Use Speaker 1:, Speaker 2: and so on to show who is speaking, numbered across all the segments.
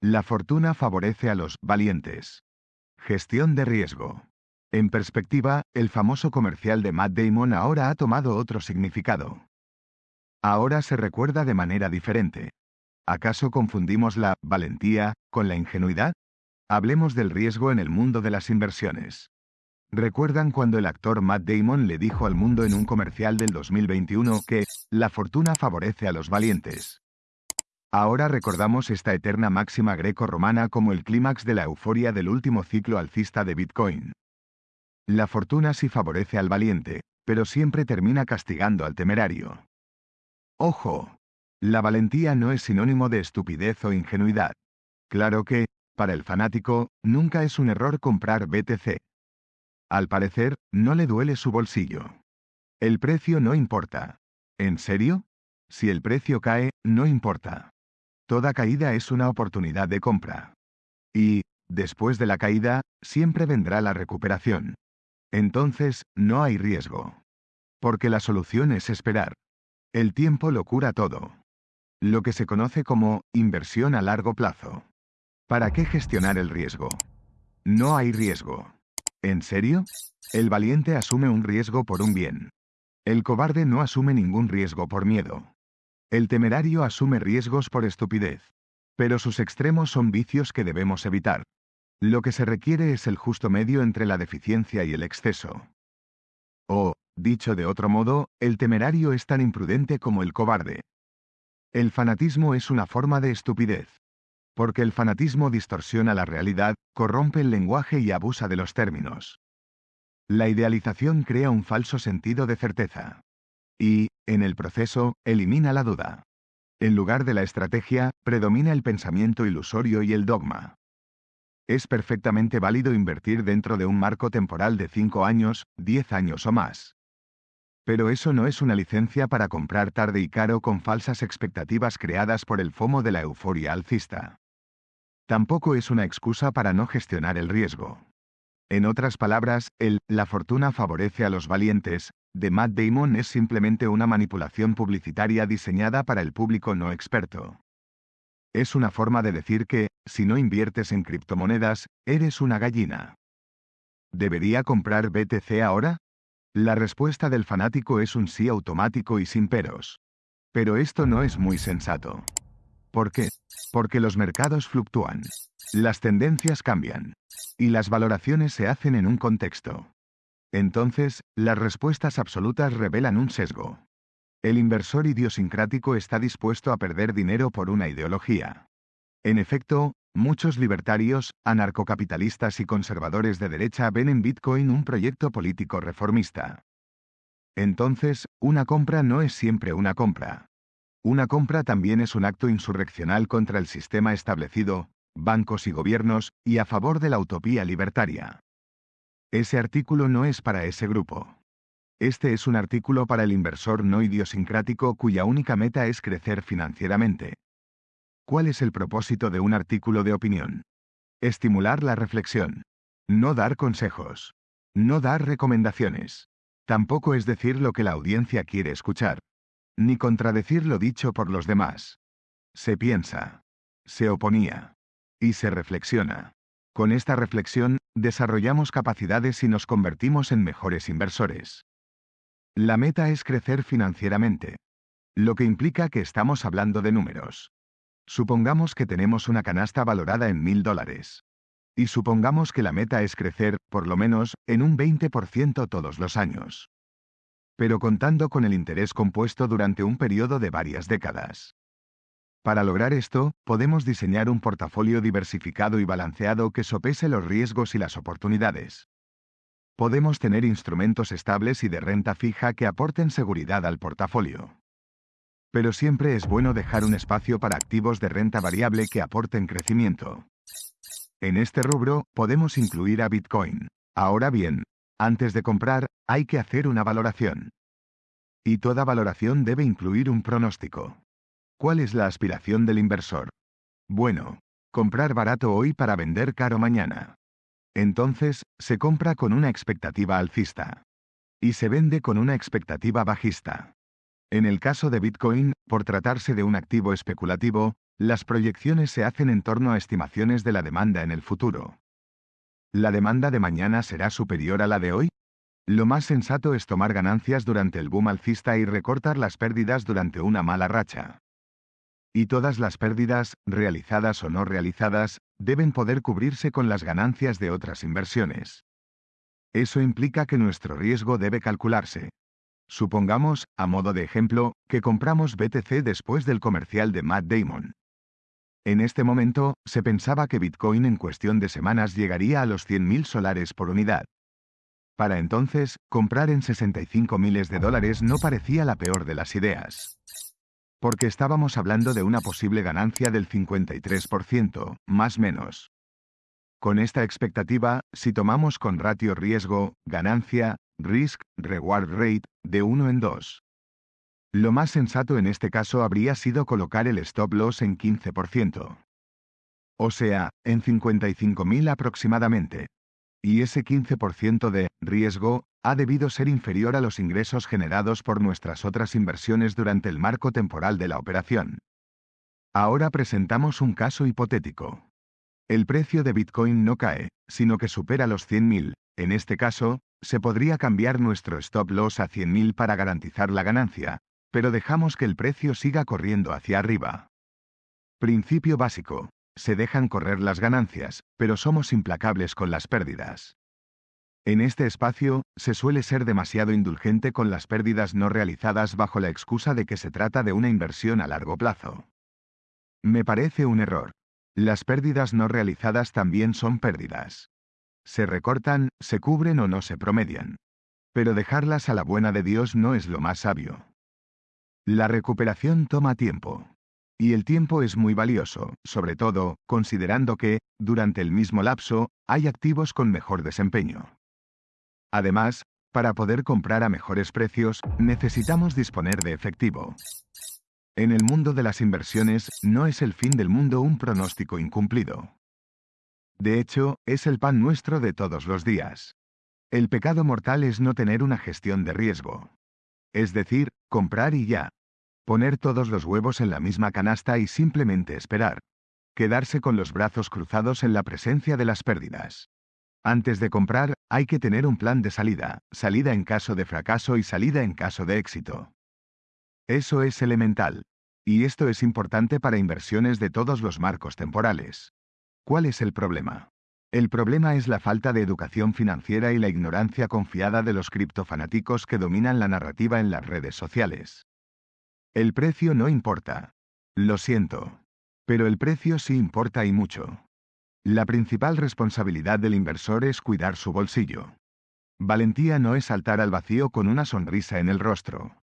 Speaker 1: La fortuna favorece a los valientes. Gestión de riesgo. En perspectiva, el famoso comercial de Matt Damon ahora ha tomado otro significado. Ahora se recuerda de manera diferente. ¿Acaso confundimos la valentía con la ingenuidad? Hablemos del riesgo en el mundo de las inversiones. ¿Recuerdan cuando el actor Matt Damon le dijo al mundo en un comercial del 2021 que la fortuna favorece a los valientes? Ahora recordamos esta eterna máxima greco-romana como el clímax de la euforia del último ciclo alcista de Bitcoin. La fortuna sí favorece al valiente, pero siempre termina castigando al temerario. Ojo. La valentía no es sinónimo de estupidez o ingenuidad. Claro que, para el fanático, nunca es un error comprar BTC. Al parecer, no le duele su bolsillo. El precio no importa. ¿En serio? Si el precio cae, no importa. Toda caída es una oportunidad de compra. Y, después de la caída, siempre vendrá la recuperación. Entonces, no hay riesgo. Porque la solución es esperar. El tiempo lo cura todo. Lo que se conoce como inversión a largo plazo. ¿Para qué gestionar el riesgo? No hay riesgo. ¿En serio? El valiente asume un riesgo por un bien. El cobarde no asume ningún riesgo por miedo. El temerario asume riesgos por estupidez. Pero sus extremos son vicios que debemos evitar. Lo que se requiere es el justo medio entre la deficiencia y el exceso. O, dicho de otro modo, el temerario es tan imprudente como el cobarde. El fanatismo es una forma de estupidez. Porque el fanatismo distorsiona la realidad, corrompe el lenguaje y abusa de los términos. La idealización crea un falso sentido de certeza. Y, en el proceso, elimina la duda. En lugar de la estrategia, predomina el pensamiento ilusorio y el dogma. Es perfectamente válido invertir dentro de un marco temporal de 5 años, 10 años o más. Pero eso no es una licencia para comprar tarde y caro con falsas expectativas creadas por el FOMO de la euforia alcista. Tampoco es una excusa para no gestionar el riesgo. En otras palabras, el La fortuna favorece a los valientes de Matt Damon es simplemente una manipulación publicitaria diseñada para el público no experto. Es una forma de decir que, si no inviertes en criptomonedas, eres una gallina. ¿Debería comprar BTC ahora? La respuesta del fanático es un sí automático y sin peros. Pero esto no es muy sensato. ¿Por qué? Porque los mercados fluctúan. Las tendencias cambian. Y las valoraciones se hacen en un contexto. Entonces, las respuestas absolutas revelan un sesgo. El inversor idiosincrático está dispuesto a perder dinero por una ideología. En efecto, muchos libertarios, anarcocapitalistas y conservadores de derecha ven en Bitcoin un proyecto político reformista. Entonces, una compra no es siempre una compra. Una compra también es un acto insurreccional contra el sistema establecido, bancos y gobiernos, y a favor de la utopía libertaria. Ese artículo no es para ese grupo. Este es un artículo para el inversor no idiosincrático cuya única meta es crecer financieramente. ¿Cuál es el propósito de un artículo de opinión? Estimular la reflexión. No dar consejos. No dar recomendaciones. Tampoco es decir lo que la audiencia quiere escuchar. Ni contradecir lo dicho por los demás. Se piensa. Se oponía. Y se reflexiona. Con esta reflexión, desarrollamos capacidades y nos convertimos en mejores inversores. La meta es crecer financieramente. Lo que implica que estamos hablando de números. Supongamos que tenemos una canasta valorada en mil dólares. Y supongamos que la meta es crecer, por lo menos, en un 20% todos los años. Pero contando con el interés compuesto durante un periodo de varias décadas. Para lograr esto, podemos diseñar un portafolio diversificado y balanceado que sopese los riesgos y las oportunidades. Podemos tener instrumentos estables y de renta fija que aporten seguridad al portafolio. Pero siempre es bueno dejar un espacio para activos de renta variable que aporten crecimiento. En este rubro, podemos incluir a Bitcoin. Ahora bien, antes de comprar, hay que hacer una valoración. Y toda valoración debe incluir un pronóstico. ¿Cuál es la aspiración del inversor? Bueno, comprar barato hoy para vender caro mañana. Entonces, se compra con una expectativa alcista. Y se vende con una expectativa bajista. En el caso de Bitcoin, por tratarse de un activo especulativo, Las proyecciones se hacen en torno a estimaciones de la demanda en el futuro. ¿La demanda de mañana será superior a la de hoy? Lo más sensato es tomar ganancias durante el boom alcista y recortar las pérdidas durante una mala racha. Y todas las pérdidas, realizadas o no realizadas, deben poder cubrirse con las ganancias de otras inversiones. Eso implica que nuestro riesgo debe calcularse. Supongamos, a modo de ejemplo, que compramos BTC después del comercial de Matt Damon. En este momento, se pensaba que Bitcoin en cuestión de semanas llegaría a los 100.000 solares por unidad. Para entonces, comprar en 65 miles de dólares no parecía la peor de las ideas. Porque estábamos hablando de una posible ganancia del 53%, más menos. Con esta expectativa, si tomamos con ratio riesgo, ganancia, risk, reward rate, de 1 en 2. Lo más sensato en este caso habría sido colocar el stop loss en 15%. O sea, en 55.000 aproximadamente y ese 15% de riesgo ha debido ser inferior a los ingresos generados por nuestras otras inversiones durante el marco temporal de la operación. Ahora presentamos un caso hipotético. El precio de Bitcoin no cae, sino que supera los 100.000. En este caso, se podría cambiar nuestro stop loss a 100.000 para garantizar la ganancia, pero dejamos que el precio siga corriendo hacia arriba. Principio básico se dejan correr las ganancias, pero somos implacables con las pérdidas. En este espacio, se suele ser demasiado indulgente con las pérdidas no realizadas bajo la excusa de que se trata de una inversión a largo plazo. Me parece un error. Las pérdidas no realizadas también son pérdidas. Se recortan, se cubren o no se promedian. Pero dejarlas a la buena de Dios no es lo más sabio. La recuperación toma tiempo. Y el tiempo es muy valioso, sobre todo, considerando que, durante el mismo lapso, hay activos con mejor desempeño. Además, para poder comprar a mejores precios, necesitamos disponer de efectivo. En el mundo de las inversiones, no es el fin del mundo un pronóstico incumplido. De hecho, es el pan nuestro de todos los días. El pecado mortal es no tener una gestión de riesgo. Es decir, comprar y ya, Poner todos los huevos en la misma canasta y simplemente esperar. Quedarse con los brazos cruzados en la presencia de las pérdidas. Antes de comprar, hay que tener un plan de salida, salida en caso de fracaso y salida en caso de éxito. Eso es elemental. Y esto es importante para inversiones de todos los marcos temporales. ¿Cuál es el problema? El problema es la falta de educación financiera y la ignorancia confiada de los criptofanáticos que dominan la narrativa en las redes sociales. El precio no importa. Lo siento. Pero el precio sí importa y mucho. La principal responsabilidad del inversor es cuidar su bolsillo. Valentía no es saltar al vacío con una sonrisa en el rostro.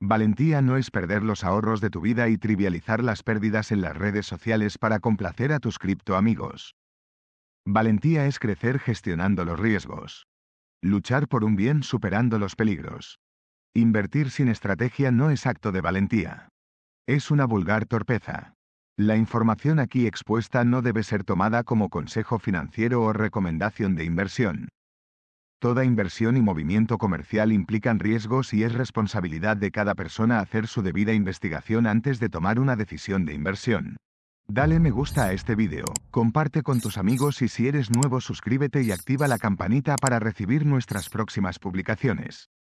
Speaker 1: Valentía no es perder los ahorros de tu vida y trivializar las pérdidas en las redes sociales para complacer a tus criptoamigos. Valentía es crecer gestionando los riesgos. Luchar por un bien superando los peligros. Invertir sin estrategia no es acto de valentía. Es una vulgar torpeza. La información aquí expuesta no debe ser tomada como consejo financiero o recomendación de inversión. Toda inversión y movimiento comercial implican riesgos y es responsabilidad de cada persona hacer su debida investigación antes de tomar una decisión de inversión. Dale me gusta a este video, comparte con tus amigos y si eres nuevo suscríbete y activa la campanita para recibir nuestras próximas publicaciones.